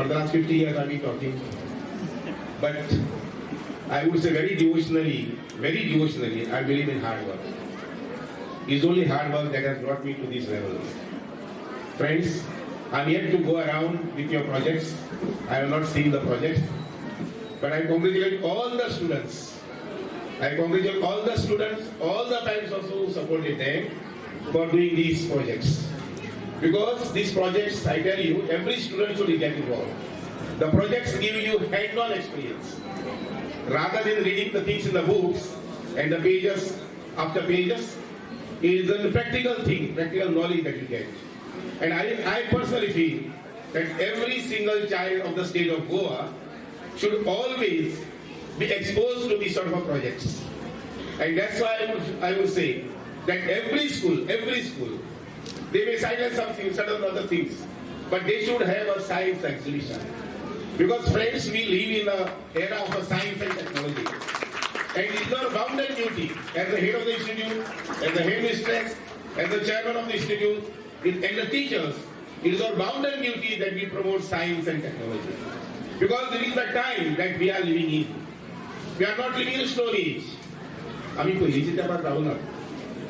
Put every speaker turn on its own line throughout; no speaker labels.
For the last 50 years, I've been talking. But I would say very devotionally, very devotionally, I believe in hard work. It's only hard work that has brought me to this level. Friends, I'm yet to go around with your projects. I have not seen the projects. But I congratulate all the students. I congratulate all the students, all the parents also who supported them for doing these projects. Because these projects, I tell you, every student should get involved. The projects give you hands-on experience. Rather than reading the things in the books and the pages after pages, it is a practical thing, practical knowledge that you get. And I, I personally feel that every single child of the state of Goa should always be exposed to these sort of projects. And that's why I would, I would say that every school, every school, they may silence some things, certain other things, but they should have a science exhibition. Because friends, we live in an era of science and technology. And it is our bounden duty as the head of the institute, as the headmistress, as the chairman of the institute, and the teachers, it is our bounden duty that we promote science and technology. Because this is the time that we are living in. We are not living in a stone age.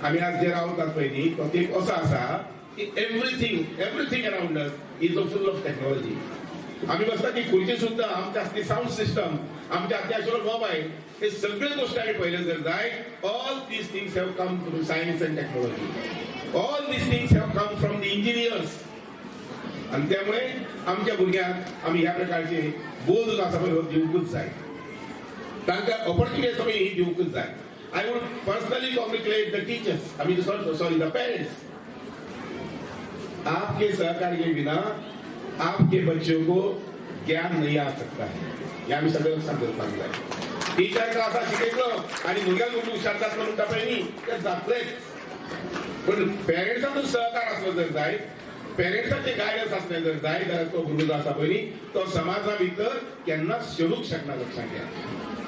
आम्ही आज जे रावतात पळय तो एक असो आसा की everything everything around us is full of technology आम्ही बसता की खुर्ची सुद्धा आमच्या असली साऊंड सिस्टम आमच्या अत्यावश्यक मोबाईल हे सगळे गोष्टी आम्ही पहिले जर जाय all these things have come through science and technology all these things have come from the engineers आणि त्यामुळे आमच्या भुरग्यांक आम्ही ह्या प्रकारचे बोध आसा पळय दिवंकूच जाय तांकां ऑपॉर्च्युनिटी आमी ही दिवंकूच जाय. I would personally congratulate the teachers, I mean, sorry, sorry the parents. आपके सहकार के बिना आपके बच्चों को ज्ञान नहीं आ सकता है। हे। आम्ही सगळं सांगत सांगलाय टीचरला असा शिकायचं आणि मुलग्याला मुली विचारतात म्हणून टपायनी तर जातलंय पण पेरेंट्सचा तो सहकार असला जर जाय पेरेंट्साचे गायडन्स असले जर जाय तर तो गुरुज असा पहिली तो समाजा भीतर त्यांना शिरूक शकणार लक्षात घ्या